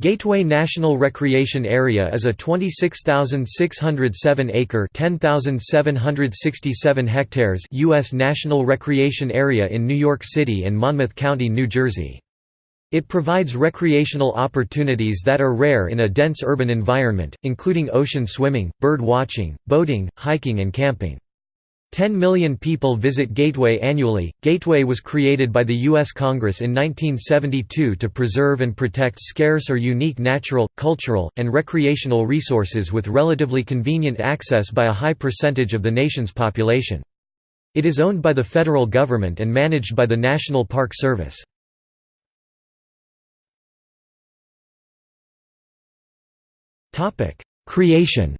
Gateway National Recreation Area is a 26,607-acre (10,767 hectares) U.S. national recreation area in New York City and Monmouth County, New Jersey. It provides recreational opportunities that are rare in a dense urban environment, including ocean swimming, bird watching, boating, hiking and camping. 10 million people visit Gateway annually. Gateway was created by the U.S. Congress in 1972 to preserve and protect scarce or unique natural, cultural, and recreational resources with relatively convenient access by a high percentage of the nation's population. It is owned by the federal government and managed by the National Park Service. Creation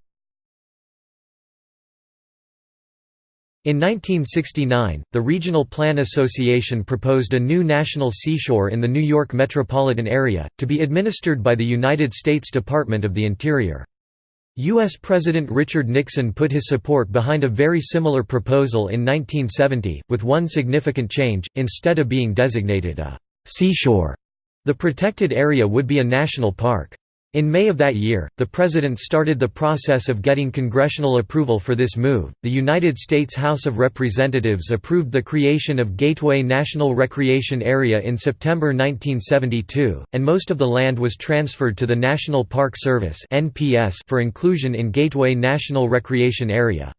In 1969, the Regional Plan Association proposed a new national seashore in the New York metropolitan area, to be administered by the United States Department of the Interior. U.S. President Richard Nixon put his support behind a very similar proposal in 1970, with one significant change, instead of being designated a «seashore», the protected area would be a national park. In May of that year, the President started the process of getting congressional approval for this move. The United States House of Representatives approved the creation of Gateway National Recreation Area in September 1972, and most of the land was transferred to the National Park Service (NPS) for inclusion in Gateway National Recreation Area.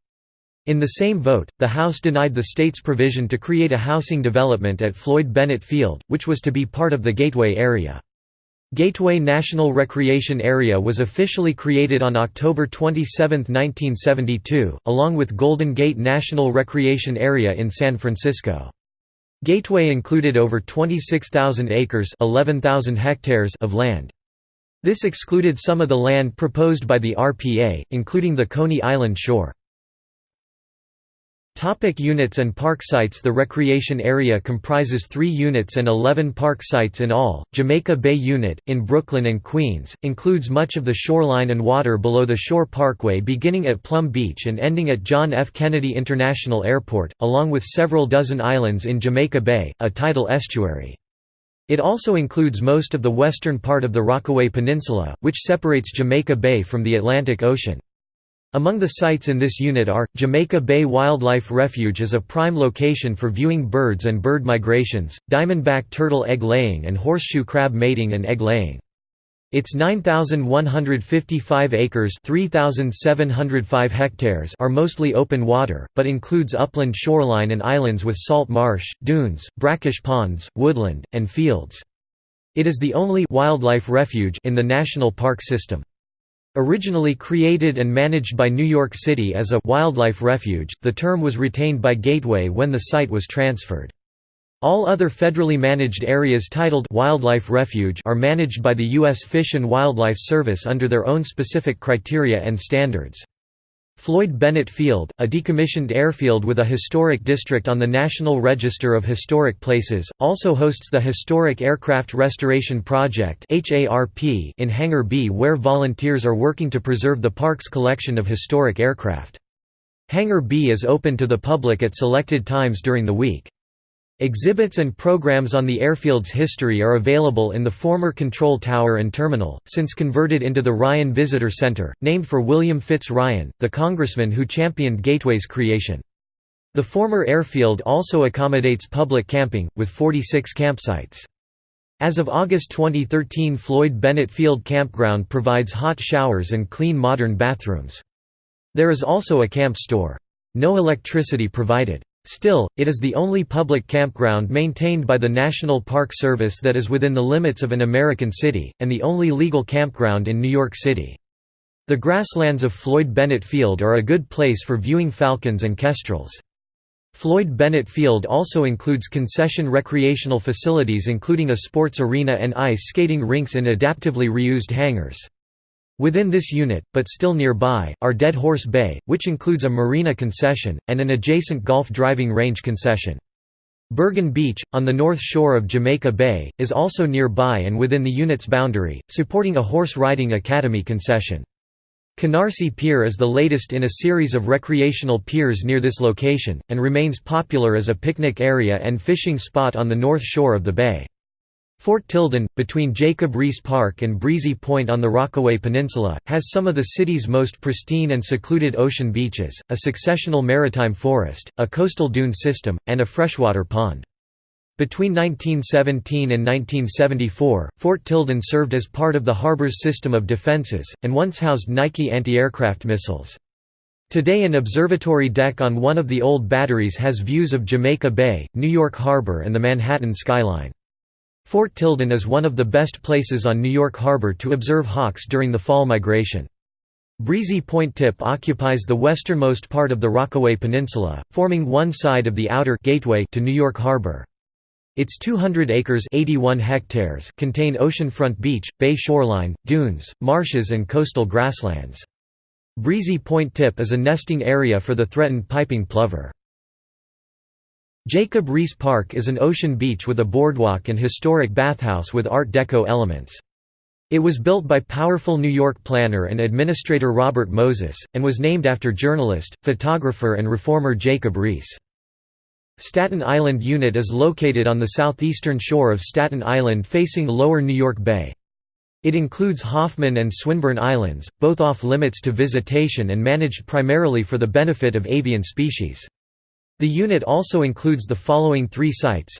In the same vote, the House denied the state's provision to create a housing development at Floyd Bennett Field, which was to be part of the Gateway area. Gateway National Recreation Area was officially created on October 27, 1972, along with Golden Gate National Recreation Area in San Francisco. Gateway included over 26,000 acres 11,000 hectares of land. This excluded some of the land proposed by the RPA, including the Coney Island shore. Topic units and park sites The recreation area comprises three units and 11 park sites in all. Jamaica Bay Unit, in Brooklyn and Queens, includes much of the shoreline and water below the Shore Parkway beginning at Plum Beach and ending at John F. Kennedy International Airport, along with several dozen islands in Jamaica Bay, a tidal estuary. It also includes most of the western part of the Rockaway Peninsula, which separates Jamaica Bay from the Atlantic Ocean. Among the sites in this unit are, Jamaica Bay Wildlife Refuge is a prime location for viewing birds and bird migrations, diamondback turtle egg laying and horseshoe crab mating and egg laying. Its 9,155 acres 3,705 hectares are mostly open water, but includes upland shoreline and islands with salt marsh, dunes, brackish ponds, woodland, and fields. It is the only wildlife refuge in the national park system. Originally created and managed by New York City as a «wildlife refuge», the term was retained by Gateway when the site was transferred. All other federally managed areas titled «Wildlife Refuge» are managed by the U.S. Fish and Wildlife Service under their own specific criteria and standards. Floyd Bennett Field, a decommissioned airfield with a historic district on the National Register of Historic Places, also hosts the Historic Aircraft Restoration Project in Hangar B where volunteers are working to preserve the park's collection of historic aircraft. Hangar B is open to the public at selected times during the week. Exhibits and programs on the airfield's history are available in the former control tower and terminal, since converted into the Ryan Visitor Center, named for William Fitts Ryan, the congressman who championed Gateway's creation. The former airfield also accommodates public camping, with 46 campsites. As of August 2013 Floyd Bennett Field Campground provides hot showers and clean modern bathrooms. There is also a camp store. No electricity provided. Still, it is the only public campground maintained by the National Park Service that is within the limits of an American city, and the only legal campground in New York City. The grasslands of Floyd Bennett Field are a good place for viewing falcons and kestrels. Floyd Bennett Field also includes concession recreational facilities including a sports arena and ice skating rinks in adaptively reused hangars. Within this unit, but still nearby, are Dead Horse Bay, which includes a marina concession, and an adjacent golf driving range concession. Bergen Beach, on the north shore of Jamaica Bay, is also nearby and within the unit's boundary, supporting a horse riding academy concession. Canarsie Pier is the latest in a series of recreational piers near this location, and remains popular as a picnic area and fishing spot on the north shore of the bay. Fort Tilden, between Jacob Riis Park and Breezy Point on the Rockaway Peninsula, has some of the city's most pristine and secluded ocean beaches, a successional maritime forest, a coastal dune system, and a freshwater pond. Between 1917 and 1974, Fort Tilden served as part of the harbor's system of defenses, and once housed Nike anti-aircraft missiles. Today an observatory deck on one of the old batteries has views of Jamaica Bay, New York Harbor and the Manhattan skyline. Fort Tilden is one of the best places on New York Harbor to observe hawks during the fall migration. Breezy Point Tip occupies the westernmost part of the Rockaway Peninsula, forming one side of the outer gateway to New York Harbor. Its 200 acres 81 hectares contain oceanfront beach, bay shoreline, dunes, marshes and coastal grasslands. Breezy Point Tip is a nesting area for the threatened piping plover. Jacob Riis Park is an ocean beach with a boardwalk and historic bathhouse with Art Deco elements. It was built by powerful New York planner and administrator Robert Moses, and was named after journalist, photographer and reformer Jacob Riis. Staten Island Unit is located on the southeastern shore of Staten Island facing lower New York Bay. It includes Hoffman and Swinburne Islands, both off limits to visitation and managed primarily for the benefit of avian species. The unit also includes the following three sites.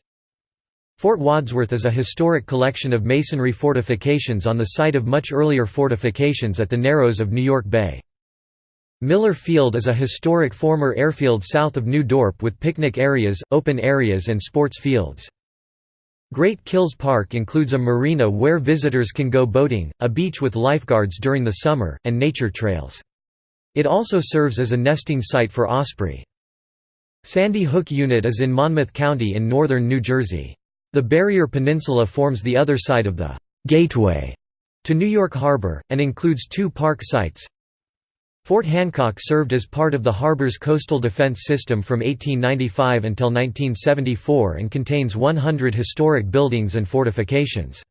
Fort Wadsworth is a historic collection of masonry fortifications on the site of much earlier fortifications at the Narrows of New York Bay. Miller Field is a historic former airfield south of New Dorp with picnic areas, open areas and sports fields. Great Kills Park includes a marina where visitors can go boating, a beach with lifeguards during the summer, and nature trails. It also serves as a nesting site for osprey. Sandy Hook Unit is in Monmouth County in northern New Jersey. The Barrier Peninsula forms the other side of the «gateway» to New York Harbor, and includes two park sites. Fort Hancock served as part of the harbor's coastal defense system from 1895 until 1974 and contains 100 historic buildings and fortifications.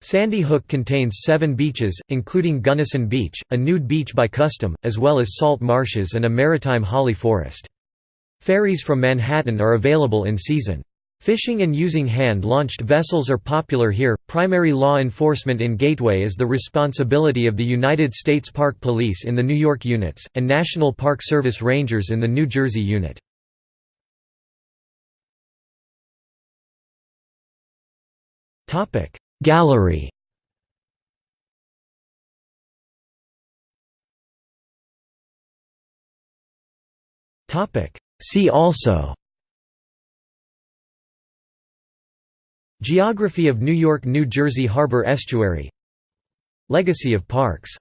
Sandy Hook contains seven beaches, including Gunnison Beach, a nude beach by custom, as well as salt marshes and a maritime holly forest. Ferries from Manhattan are available in season. Fishing and using hand-launched vessels are popular here. Primary law enforcement in Gateway is the responsibility of the United States Park Police in the New York units, and National Park Service Rangers in the New Jersey unit. Topic: Gallery Topic See also Geography of New York–New Jersey Harbor Estuary Legacy of parks